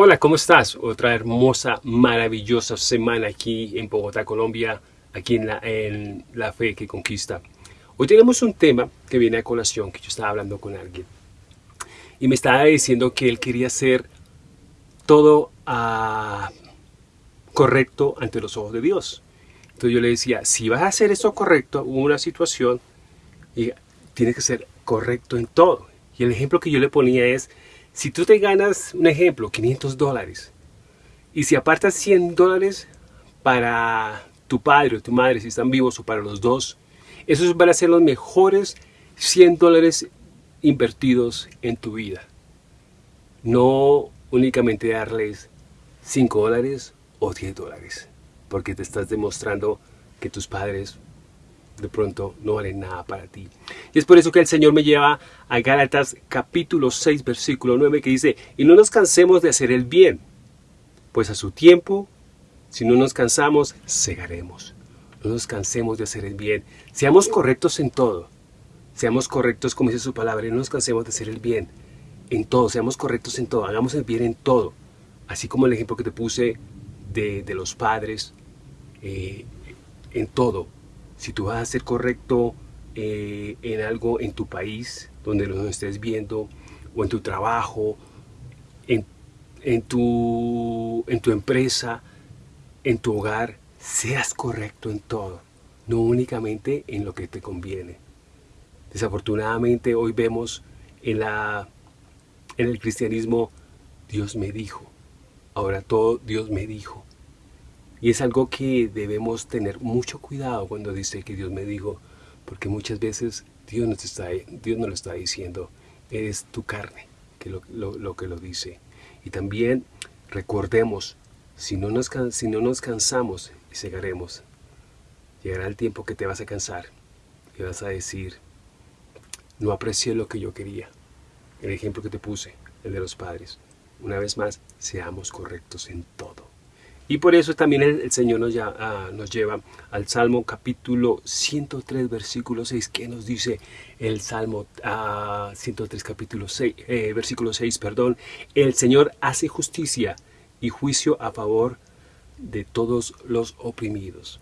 Hola, ¿cómo estás? Otra hermosa, maravillosa semana aquí en Bogotá, Colombia, aquí en la, Fe que Conquista. Hoy tenemos un tema que viene a colación, que yo estaba hablando con alguien. Y me estaba diciendo que él quería hacer todo ah, correcto ante los ojos de Dios. Entonces yo le decía, si vas a hacer eso correcto en una situación, y tiene que ser correcto en todo. Y el ejemplo que yo le ponía es, si tú te ganas, un ejemplo, 500 dólares, y si apartas 100 dólares para tu padre o tu madre, si están vivos o para los dos, esos van a ser los mejores 100 dólares invertidos en tu vida. No únicamente darles 5 dólares o 10 dólares, porque te estás demostrando que tus padres de pronto no vale nada para ti. Y es por eso que el Señor me lleva a Gálatas capítulo 6 versículo 9 que dice, y no nos cansemos de hacer el bien, pues a su tiempo, si no nos cansamos, segaremos. No nos cansemos de hacer el bien. Seamos correctos en todo. Seamos correctos, como dice su palabra, y no nos cansemos de hacer el bien. En todo, seamos correctos en todo. Hagamos el bien en todo. Así como el ejemplo que te puse de, los padres, eh, en todo si tú vas a ser correcto eh, en algo en tu país, donde lo estés viendo, o en tu trabajo, en, tu, empresa, en tu hogar, seas correcto en todo, no únicamente en lo que te conviene. Desafortunadamente hoy vemos en el cristianismo, Dios me dijo, ahora todo Dios me dijo. Y es algo que debemos tener mucho cuidado cuando dice que Dios me dijo, porque muchas veces Dios nos, está, Dios lo está diciendo, es tu carne que lo, que lo dice. Y también recordemos, si no, nos, si no nos cansamos y segaremos, llegará el tiempo que te vas a cansar y vas a decir, no aprecié lo que yo quería. El ejemplo que te puse, el de los padres. Una vez más, seamos correctos en todo. Y por eso también el, Señor nos, ya, ah, nos, lleva al Salmo capítulo 103, versículo 6, que nos dice el Salmo 103, ah, capítulo 6, eh, versículo 6, perdón, el Señor hace justicia y juicio a favor de todos los oprimidos.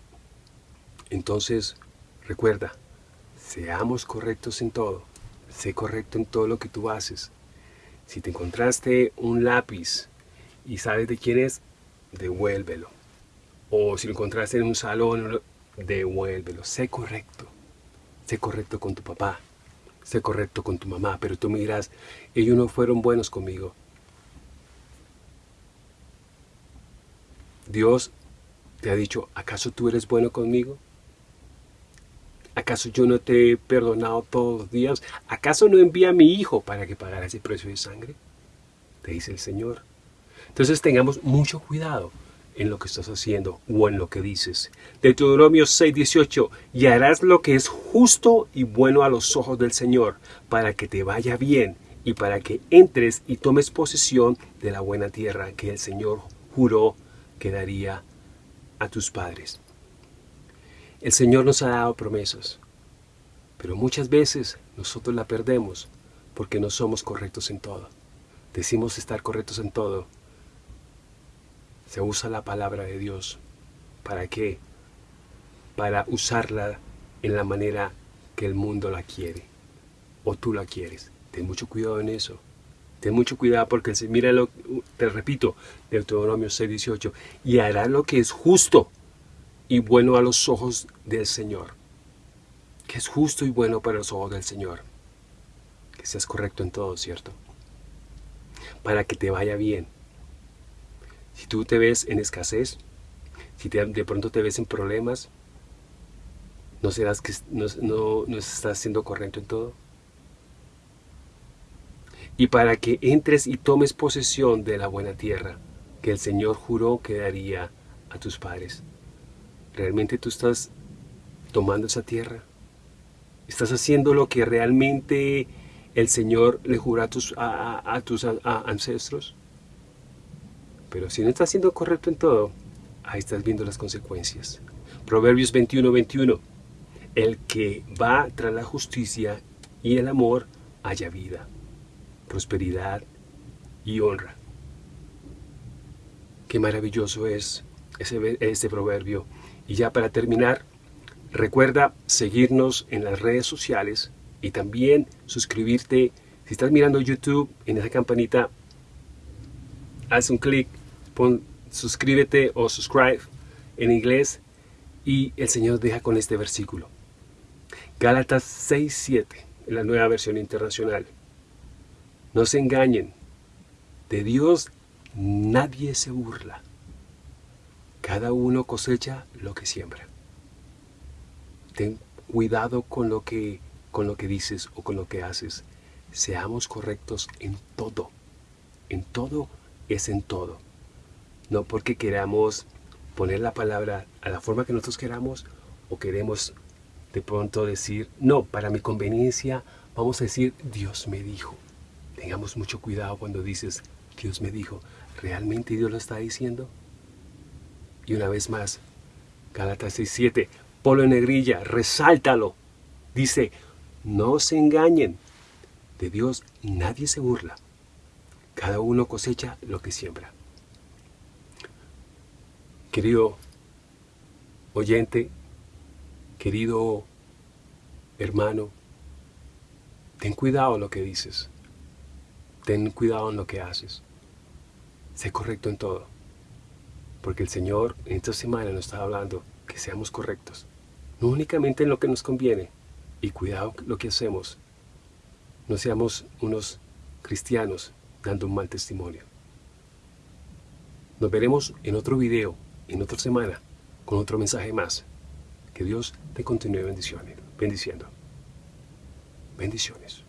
Entonces, recuerda, seamos correctos en todo, sé correcto en todo lo que tú haces. Si te encontraste un lápiz y sabes de quién es, devuélvelo. O si lo encontraste en un salón, devuélvelo. Sé correcto. Sé correcto con tu papá. Sé correcto con tu mamá. Pero tú miras, ellos no fueron buenos conmigo. Dios te ha dicho, ¿acaso tú eres bueno conmigo? ¿Acaso yo no te he perdonado todos los días? ¿Acaso no envía a mi hijo para que pagara ese precio de sangre? Te dice el Señor. Entonces tengamos mucho cuidado en lo que estás haciendo o en lo que dices. Deuteronomio 6:18, y harás lo que es justo y bueno a los ojos del Señor, para que te vaya bien y para que entres y tomes posesión de la buena tierra que el Señor juró que daría a tus padres. El Señor nos ha dado promesas, pero muchas veces nosotros la perdemos porque no somos correctos en todo. Decimos estar correctos en todo, se usa la palabra de Dios. ¿Para qué? Para usarla en la manera que el mundo la quiere. O tú la quieres. Ten mucho cuidado en eso. Ten mucho cuidado porque, mira, lo, te repito, Deuteronomio 6.18, y hará lo que es justo y bueno a los ojos del Señor. Que es justo y bueno para los ojos del Señor. Que seas correcto en todo, ¿cierto? Para que te vaya bien si tú te ves en escasez, si de pronto te ves en problemas, ¿no serás que no, no estás siendo correcto en todo? Y para que entres y tomes posesión de la buena tierra que el Señor juró que daría a tus padres. ¿Realmente tú estás tomando esa tierra? ¿Estás haciendo lo que realmente el Señor le juró a tus, a tus ancestros? Pero si no estás siendo correcto en todo, ahí estás viendo las consecuencias. Proverbios 21, 21. El que va tras la justicia y el amor haya vida, prosperidad y honra. Qué maravilloso es ese, este proverbio. Y ya para terminar, recuerda seguirnos en las redes sociales y también suscribirte. Si estás mirando YouTube, en esa campanita, haz un clic, pon suscríbete o subscribe en inglés y el Señor deja con este versículo. Gálatas 6.7, en la nueva versión internacional. No se engañen, de Dios nadie se burla. Cada uno cosecha lo que siembra. Ten cuidado con lo que, con lo que dices o con lo que haces. Seamos correctos en todo. En todo es en todo. No porque queramos poner la palabra a la forma que nosotros queramos o queremos de pronto decir, no, para mi conveniencia vamos a decir, Dios me dijo. Tengamos mucho cuidado cuando dices, Dios me dijo, ¿realmente Dios lo está diciendo? Y una vez más, Gálatas 6.7, Polo en negrilla, resáltalo. Dice, no se engañen, de Dios nadie se burla. Cada uno cosecha lo que siembra. Querido oyente, querido hermano, ten cuidado en lo que dices. Ten cuidado en lo que haces. Sé correcto en todo. Porque el Señor en esta semana nos está hablando que seamos correctos. No únicamente en lo que nos conviene. Y cuidado lo que hacemos. No seamos unos cristianos dando un mal testimonio. Nos veremos en otro video en otra semana con otro mensaje más. Que Dios te continúe bendiciendo. Bendiciones.